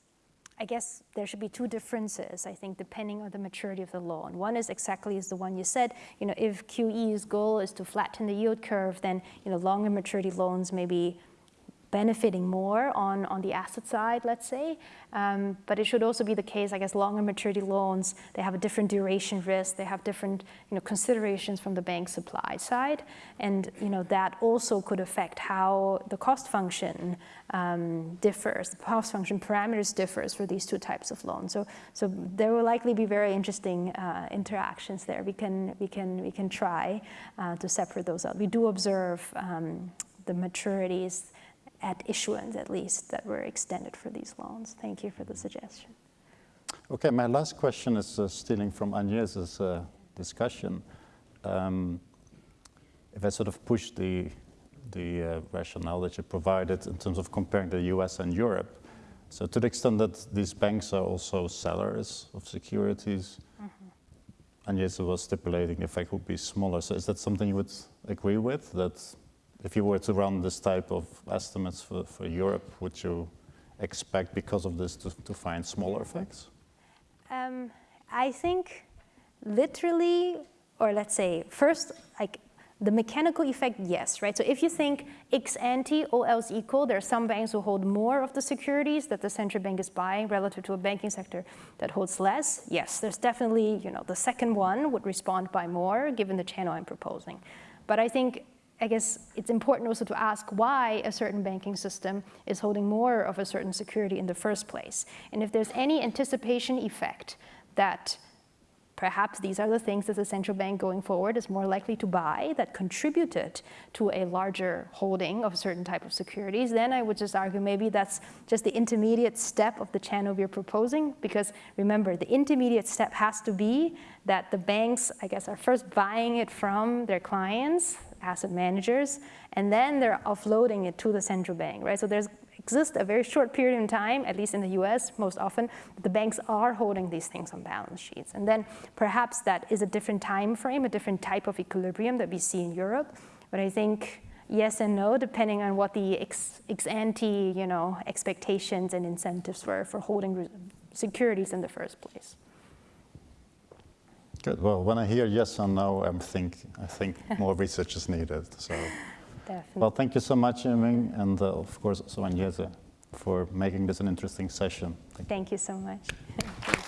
I guess there should be two differences, I think, depending on the maturity of the loan. One is exactly as the one you said, you know, if QE's goal is to flatten the yield curve, then, you know, longer maturity loans may be benefiting more on, on the asset side, let's say. Um, but it should also be the case, I guess, longer maturity loans, they have a different duration risk, they have different you know, considerations from the bank supply side. And you know, that also could affect how the cost function um, differs, the cost function parameters differs for these two types of loans. So, so there will likely be very interesting uh, interactions there. We can, we can, we can try uh, to separate those out. We do observe um, the maturities at issuance at least that were extended for these loans. Thank you for the suggestion. Okay, my last question is uh, stealing from Agnès' uh, discussion. Um, if I sort of push the, the uh, rationale that you provided in terms of comparing the US and Europe, so to the extent that these banks are also sellers of securities, Agnès was stipulating the effect would be smaller. So is that something you would agree with, that if you were to run this type of estimates for, for Europe, would you expect because of this to, to find smaller effects? Um, I think literally, or let's say first, like the mechanical effect, yes, right? So if you think ex ante, all else equal, there are some banks who hold more of the securities that the central bank is buying relative to a banking sector that holds less. Yes, there's definitely, you know, the second one would respond by more given the channel I'm proposing. But I think I guess it's important also to ask why a certain banking system is holding more of a certain security in the first place. And if there's any anticipation effect that perhaps these are the things that the central bank going forward is more likely to buy that contributed to a larger holding of a certain type of securities, then I would just argue maybe that's just the intermediate step of the channel we're proposing. Because remember, the intermediate step has to be that the banks, I guess, are first buying it from their clients, asset managers, and then they're offloading it to the central bank, right? So there's exists a very short period in time, at least in the US most often, the banks are holding these things on balance sheets. And then perhaps that is a different time frame, a different type of equilibrium that we see in Europe. But I think yes and no, depending on what the ex, ex ante you know, expectations and incentives were for holding securities in the first place. Good. Well, when I hear yes and no, I'm think, I think <laughs> more research is needed. So, Definitely. well, thank you so much, Yiming, and uh, of course also Agnese for making this an interesting session. Thank. Thank you so much. <laughs>